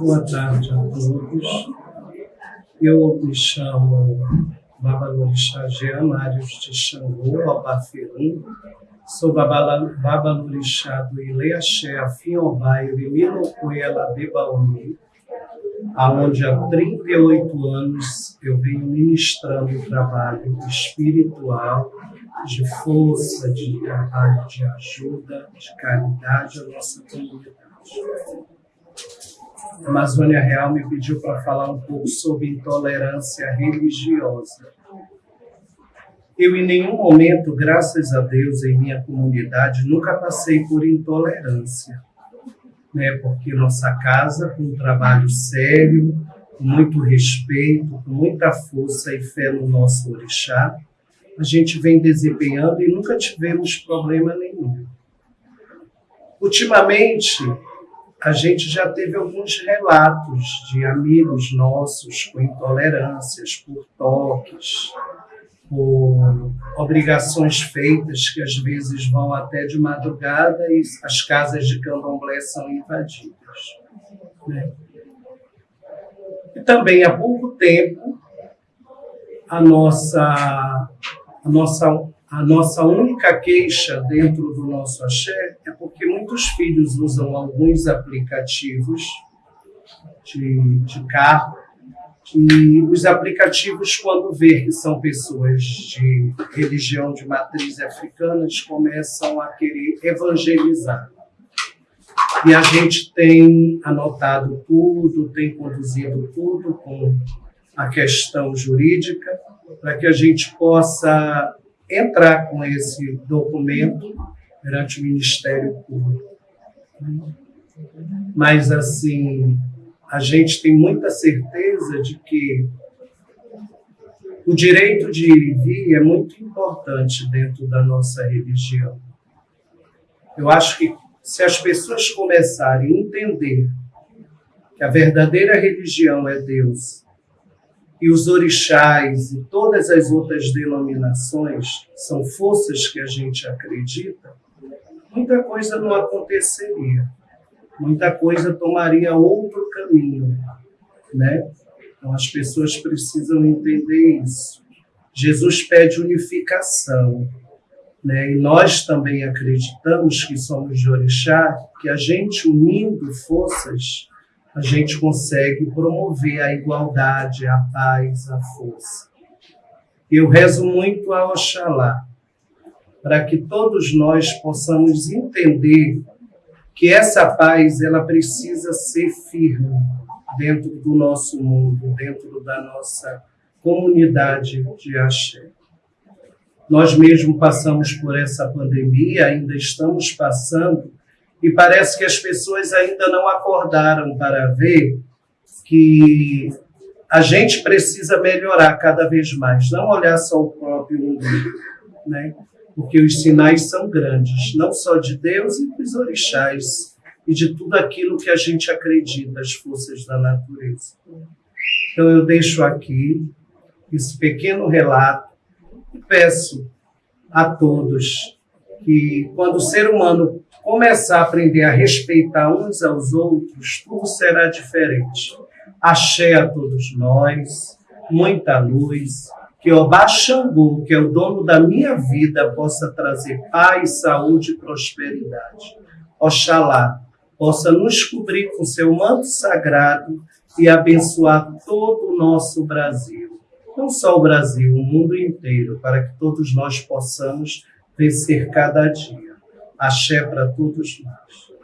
Boa tarde a todos. Eu me chamo Babalorixá Jean Mários de Xangô, Albaferum. Sou Babalorixá do Ileaxé, Afinhobá, Irimilocuela, Bebauni, aonde há 38 anos eu venho ministrando o trabalho espiritual, de força, de trabalho de ajuda, de caridade à nossa comunidade. A Amazônia Real me pediu para falar um pouco sobre intolerância religiosa. Eu, em nenhum momento, graças a Deus, em minha comunidade, nunca passei por intolerância. Né? Porque nossa casa, com um trabalho sério, com muito respeito, com muita força e fé no nosso orixá, a gente vem desempenhando e nunca tivemos problema nenhum. Ultimamente, a gente já teve alguns relatos de amigos nossos com intolerâncias por toques, por obrigações feitas que às vezes vão até de madrugada e as casas de candomblé são invadidas. Né? E também há pouco tempo a nossa, a nossa a nossa única queixa dentro do nosso axé é porque muitos filhos usam alguns aplicativos de, de carro e os aplicativos, quando vê que são pessoas de religião de matriz africana, começam a querer evangelizar. E a gente tem anotado tudo, tem conduzido tudo com a questão jurídica, para que a gente possa entrar com esse documento perante o Ministério Público. Mas, assim, a gente tem muita certeza de que o direito de ir e vir é muito importante dentro da nossa religião. Eu acho que se as pessoas começarem a entender que a verdadeira religião é Deus e os orixás e todas as outras denominações são forças que a gente acredita, muita coisa não aconteceria. Muita coisa tomaria outro caminho, né? Então as pessoas precisam entender isso. Jesus pede unificação, né? E nós também acreditamos que somos de orixá, que a gente unindo forças a gente consegue promover a igualdade, a paz, a força. Eu rezo muito a Oxalá, para que todos nós possamos entender que essa paz ela precisa ser firme dentro do nosso mundo, dentro da nossa comunidade de axé. Nós mesmo passamos por essa pandemia, ainda estamos passando, e parece que as pessoas ainda não acordaram para ver que a gente precisa melhorar cada vez mais, não olhar só o próprio umbigo, né? Porque os sinais são grandes, não só de Deus e dos orixás, e de tudo aquilo que a gente acredita, as forças da natureza. Então eu deixo aqui esse pequeno relato e peço a todos que, quando o ser humano começar a aprender a respeitar uns aos outros, tudo será diferente. Axé a todos nós, muita luz, que Obá Xangô, que é o dono da minha vida, possa trazer paz, saúde e prosperidade. Oxalá possa nos cobrir com seu manto sagrado e abençoar todo o nosso Brasil. Não só o Brasil, o mundo inteiro, para que todos nós possamos vencer cada dia. Axé para todos nós.